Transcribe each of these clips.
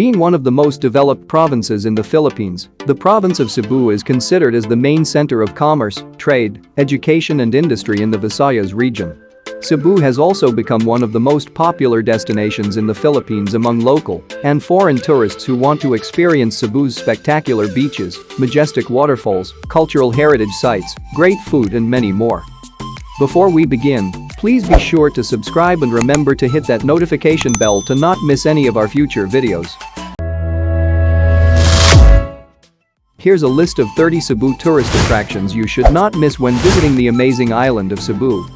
Being one of the most developed provinces in the Philippines, the province of Cebu is considered as the main center of commerce, trade, education and industry in the Visayas region. Cebu has also become one of the most popular destinations in the Philippines among local and foreign tourists who want to experience Cebu's spectacular beaches, majestic waterfalls, cultural heritage sites, great food and many more. Before we begin, please be sure to subscribe and remember to hit that notification bell to not miss any of our future videos. Here's a list of 30 Cebu tourist attractions you should not miss when visiting the amazing island of Cebu.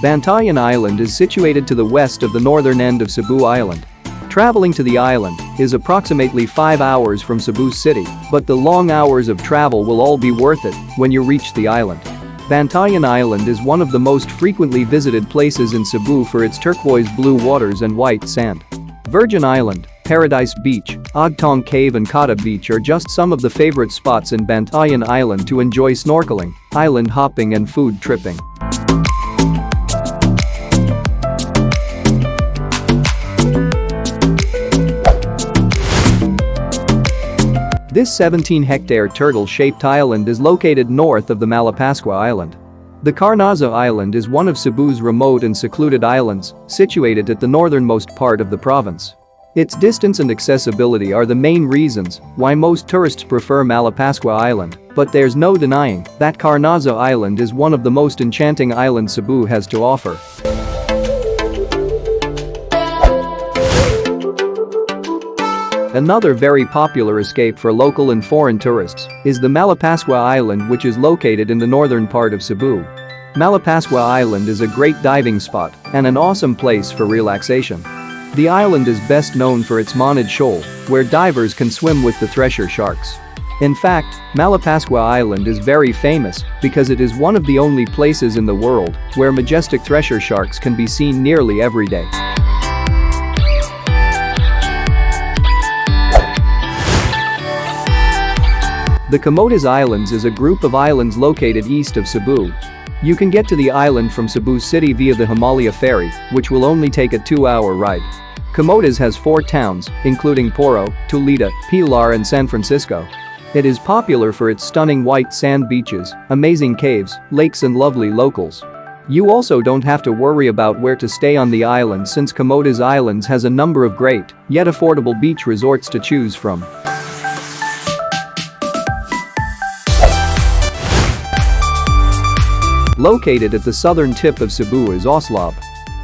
Bantayan Island is situated to the west of the northern end of Cebu Island. Traveling to the island is approximately 5 hours from Cebu City, but the long hours of travel will all be worth it when you reach the island. Bantayan Island is one of the most frequently visited places in Cebu for its turquoise blue waters and white sand. Virgin Island, Paradise Beach, Ogtong Cave and Kota Beach are just some of the favorite spots in Bantayan Island to enjoy snorkeling, island hopping and food tripping. This 17-hectare turtle-shaped island is located north of the Malapascua Island. The Carnaza Island is one of Cebu's remote and secluded islands, situated at the northernmost part of the province. Its distance and accessibility are the main reasons why most tourists prefer Malapascua Island, but there's no denying that Carnaza Island is one of the most enchanting islands Cebu has to offer. Another very popular escape for local and foreign tourists is the Malapascua Island which is located in the northern part of Cebu. Malapascua Island is a great diving spot and an awesome place for relaxation. The island is best known for its Monad Shoal, where divers can swim with the thresher sharks. In fact, Malapascua Island is very famous because it is one of the only places in the world where majestic thresher sharks can be seen nearly every day. The Camotes Islands is a group of islands located east of Cebu. You can get to the island from Cebu City via the Jomalia Ferry, which will only take a two-hour ride. Camotes has four towns, including Poro, Tudela, Pilar and San Francisco. It is popular for its stunning white sand beaches, amazing caves, lakes and lovely locals. You also don't have to worry about where to stay on the island since Camotes Islands has a number of great, yet affordable beach resorts to choose from. Located at the southern tip of Cebu is Oslob.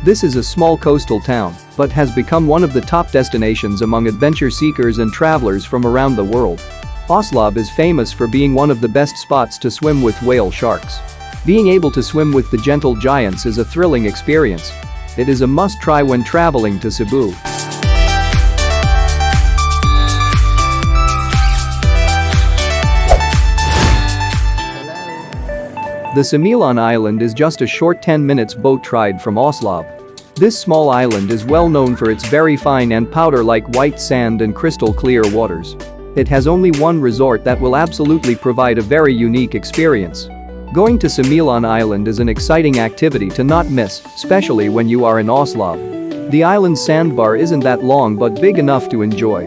This is a small coastal town, but has become one of the top destinations among adventure seekers and travelers from around the world. Oslob is famous for being one of the best spots to swim with whale sharks. Being able to swim with the gentle giants is a thrilling experience. It is a must-try when traveling to Cebu. The Sumilon Island is just a short 10 minutes boat ride from Oslo. This small island is well known for its very fine and powder-like white sand and crystal clear waters. It has only one resort that will absolutely provide a very unique experience. Going to Sumilon Island is an exciting activity to not miss, especially when you are in Oslo. The island's sandbar isn't that long but big enough to enjoy.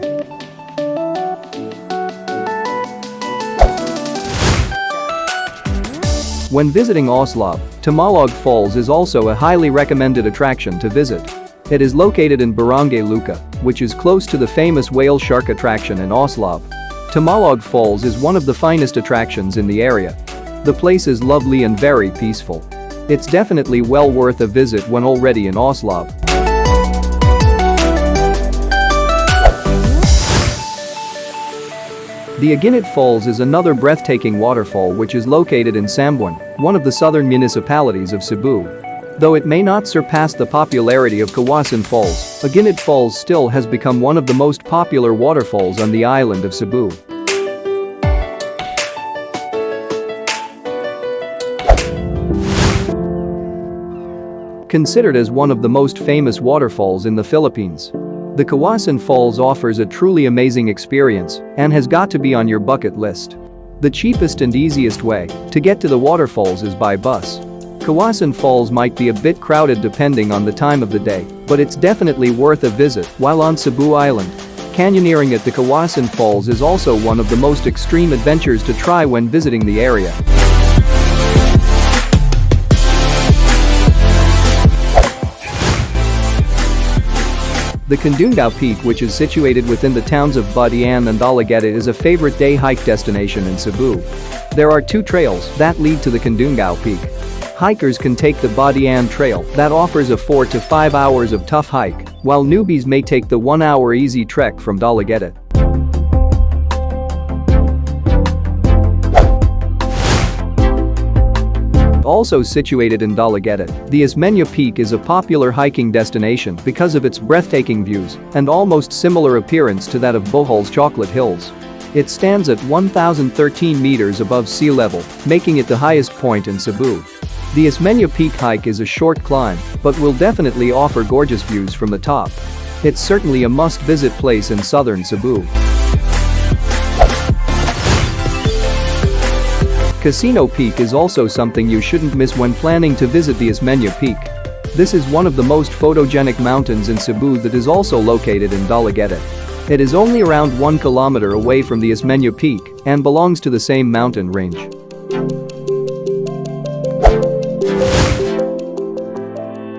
When visiting Oslob, Tumalog Falls is also a highly recommended attraction to visit. It is located in Barangay Luca, which is close to the famous whale shark attraction in Oslob. Tumalog Falls is one of the finest attractions in the area. The place is lovely and very peaceful. It's definitely well worth a visit when already in Oslob. The Aguinid Falls is another breathtaking waterfall which is located in Samboan, one of the southern municipalities of Cebu. Though it may not surpass the popularity of Kawasan Falls, Aguinid Falls still has become one of the most popular waterfalls on the island of Cebu. Considered as one of the most famous waterfalls in the Philippines, the Kawasan Falls offers a truly amazing experience and has got to be on your bucket list. The cheapest and easiest way to get to the waterfalls is by bus. Kawasan Falls might be a bit crowded depending on the time of the day, but it's definitely worth a visit while on Cebu Island. Canyoneering at the Kawasan Falls is also one of the most extreme adventures to try when visiting the area. The Kandungaw Peak which is situated within the towns of Badian and Dalaguete is a favorite day hike destination in Cebu. There are two trails that lead to the Kandungaw Peak. Hikers can take the Badian Trail that offers a 4 to 5 hours of tough hike, while newbies may take the 1 hour easy trek from Dalaguete. Also situated in Dalaguete, the Osmeña Peak is a popular hiking destination because of its breathtaking views and almost similar appearance to that of Bohol's Chocolate Hills. It stands at 1,013 meters above sea level, making it the highest point in Cebu. The Osmeña Peak hike is a short climb, but will definitely offer gorgeous views from the top. It's certainly a must-visit place in southern Cebu. Casino Peak is also something you shouldn't miss when planning to visit the Osmeña Peak. This is one of the most photogenic mountains in Cebu that is also located in Dalaguete. It is only around 1 kilometer away from the Osmeña Peak and belongs to the same mountain range.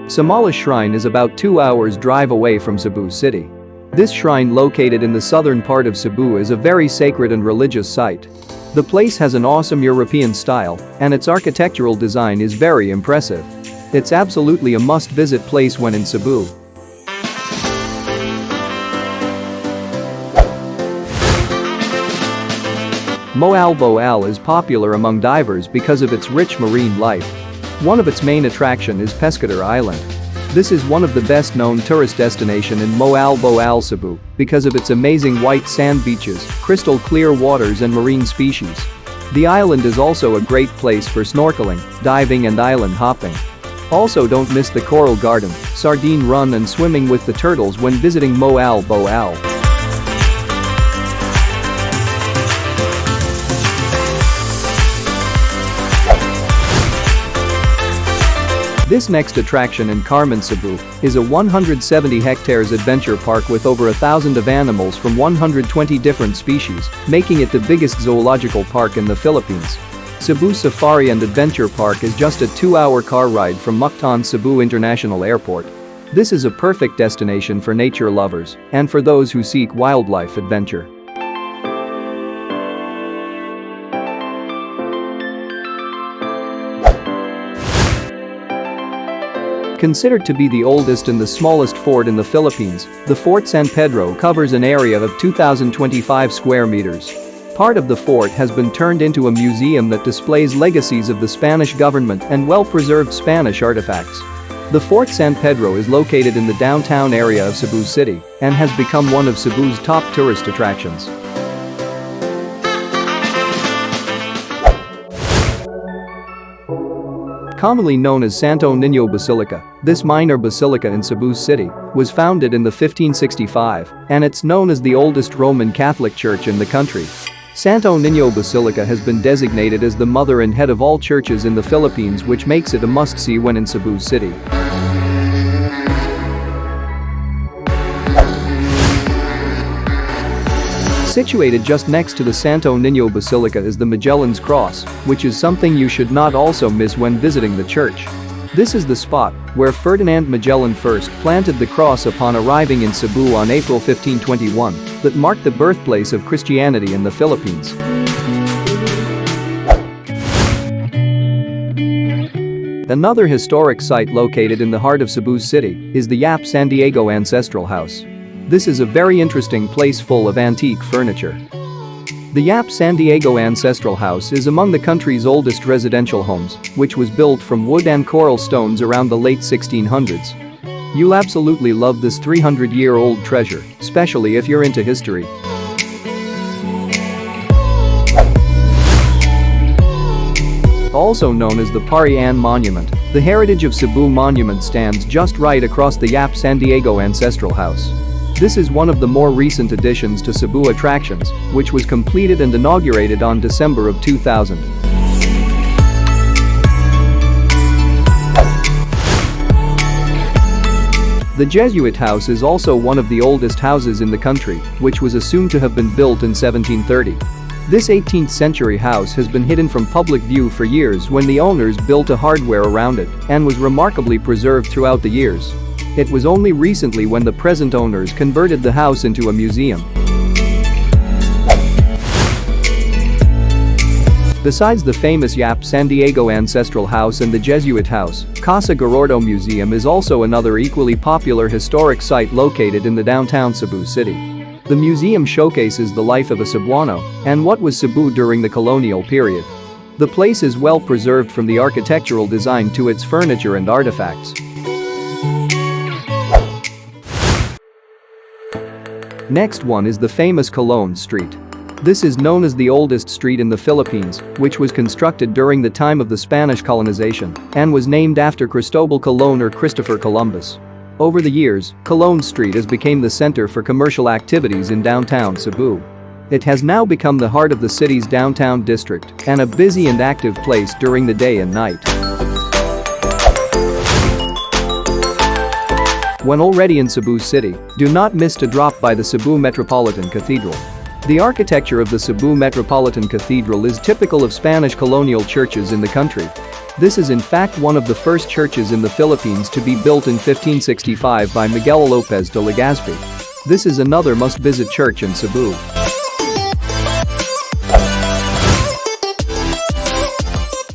Sambales Shrine is about 2 hours drive away from Cebu City. This shrine located in the southern part of Cebu is a very sacred and religious site. The place has an awesome European style, and its architectural design is very impressive. It's absolutely a must-visit place when in Cebu. Moalboal is popular among divers because of its rich marine life. One of its main attraction is Pescador Island. This is one of the best known tourist destination in Moalboal Cebu because of its amazing white sand beaches, crystal clear waters and marine species. The island is also a great place for snorkeling, diving and island hopping. Also don't miss the coral garden, sardine run and swimming with the turtles when visiting Moalboal. This next attraction in Carmen Cebu is a 170 hectares adventure park with over a thousand of animals from 120 different species, making it the biggest zoological park in the Philippines. Cebu Safari and Adventure Park is just a two-hour car ride from Mactan Cebu International Airport. This is a perfect destination for nature lovers and for those who seek wildlife adventure. Considered to be the oldest and the smallest fort in the Philippines, the Fort San Pedro covers an area of 2,025 square meters. Part of the fort has been turned into a museum that displays legacies of the Spanish government and well-preserved Spanish artifacts. The Fort San Pedro is located in the downtown area of Cebu City and has become one of Cebu's top tourist attractions. Commonly known as Santo Niño Basilica, this minor basilica in Cebu City was founded in the 1565 and it's known as the oldest Roman Catholic church in the country. Santo Niño Basilica has been designated as the mother and head of all churches in the Philippines which makes it a must-see when in Cebu City. Situated just next to the Santo Niño Basilica is the Magellan's Cross, which is something you should not also miss when visiting the church. This is the spot where Ferdinand Magellan first planted the cross upon arriving in Cebu on April 1521 that marked the birthplace of Christianity in the Philippines. Another historic site located in the heart of Cebu City is the Yap San Diego Ancestral House. This is a very interesting place full of antique furniture. The Yap San Diego Ancestral House is among the country's oldest residential homes, which was built from wood and coral stones around the late 1600s. You'll absolutely love this 300-year-old treasure, especially if you're into history. Also known as the Parian Monument, the Heritage of Cebu Monument stands just right across the Yap San Diego Ancestral House. This is one of the more recent additions to Cebu attractions, which was completed and inaugurated on December of 2000. The Jesuit house is also one of the oldest houses in the country, which was assumed to have been built in 1730. This 18th-century house has been hidden from public view for years when the owners built a hardware around it and was remarkably preserved throughout the years. It was only recently when the present owners converted the house into a museum. Besides the famous Yap San Diego Ancestral House and the Jesuit House, Casa Gorordo Museum is also another equally popular historic site located in the downtown Cebu city. The museum showcases the life of a Cebuano and what was Cebu during the colonial period. The place is well preserved from the architectural design to its furniture and artifacts. Next one is the famous Colon Street. This is known as the oldest street in the Philippines, which was constructed during the time of the Spanish colonization and was named after Cristobal Colon or Christopher Columbus. Over the years, Colon Street has become the center for commercial activities in downtown Cebu. It has now become the heart of the city's downtown district and a busy and active place during the day and night. When already in Cebu City, do not miss to drop by the Cebu Metropolitan Cathedral. The architecture of the Cebu Metropolitan Cathedral is typical of Spanish colonial churches in the country this is in fact one of the first churches in the Philippines to be built in 1565 by Miguel Lopez de Legazpi. This is another must-visit church in Cebu.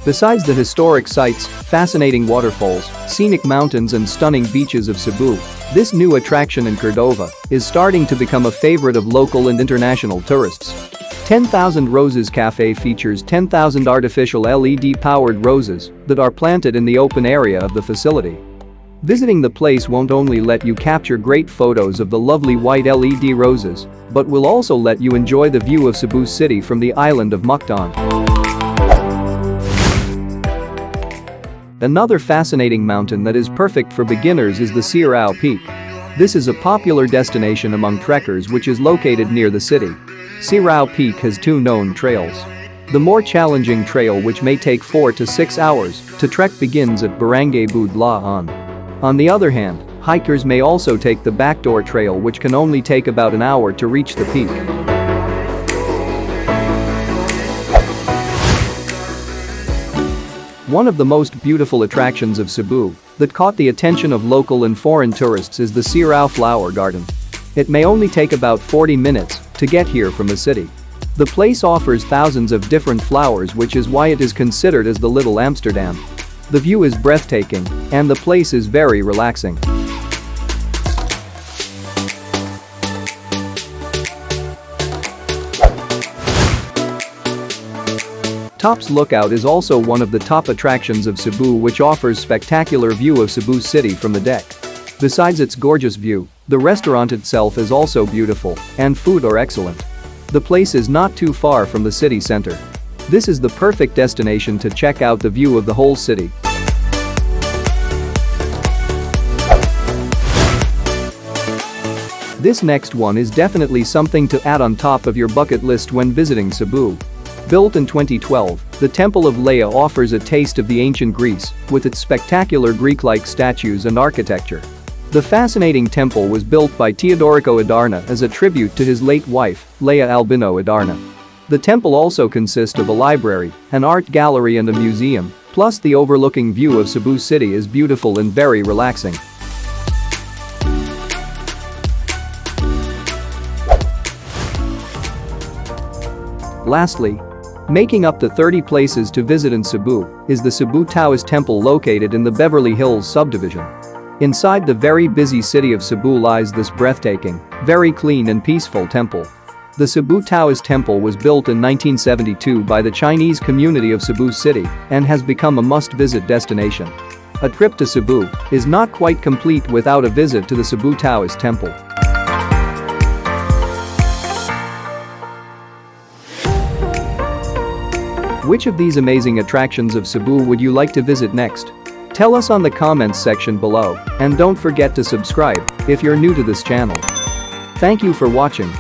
Besides the historic sites, fascinating waterfalls, scenic mountains and stunning beaches of Cebu, this new attraction in Cordova is starting to become a favorite of local and international tourists. 10,000 Roses Cafe features 10,000 artificial LED-powered roses that are planted in the open area of the facility. Visiting the place won't only let you capture great photos of the lovely white LED roses, but will also let you enjoy the view of Cebu City from the island of Mactan. Another fascinating mountain that is perfect for beginners is the Sirao Peak. This is a popular destination among trekkers which is located near the city. Sirao Peak has two known trails. The more challenging trail which may take 4 to 6 hours to trek begins at Barangay Budlaan. On the other hand, hikers may also take the backdoor trail which can only take about an hour to reach the peak. One of the most beautiful attractions of Cebu that caught the attention of local and foreign tourists is the Sirao Flower Garden. It may only take about 40 minutes to get here from the city. The place offers thousands of different flowers which is why it is considered as the Little Amsterdam. The view is breathtaking and the place is very relaxing. Tops Lookout is also one of the top attractions of Cebu which offers spectacular view of Cebu city from the deck. Besides its gorgeous view, the restaurant itself is also beautiful, and food are excellent. The place is not too far from the city center. This is the perfect destination to check out the view of the whole city. This next one is definitely something to add on top of your bucket list when visiting Cebu. Built in 2012, the Temple of Leah offers a taste of the ancient Greece with its spectacular Greek-like statues and architecture. The fascinating temple was built by Teodorico Adarna as a tribute to his late wife, Leah Albino Adarna. The temple also consists of a library, an art gallery and a museum, plus the overlooking view of Cebu City is beautiful and very relaxing. Lastly, making up the 30 places to visit in Cebu is the Cebu Taoist Temple located in the Beverly Hills subdivision. Inside the very busy city of Cebu lies this breathtaking, very clean and peaceful temple. The Cebu Taoist Temple was built in 1972 by the Chinese community of Cebu City and has become a must-visit destination. A trip to Cebu is not quite complete without a visit to the Cebu Taoist Temple. Which of these amazing attractions of Cebu would you like to visit next? Tell us on the comments section below and don't forget to subscribe if you're new to this channel. Thank you for watching.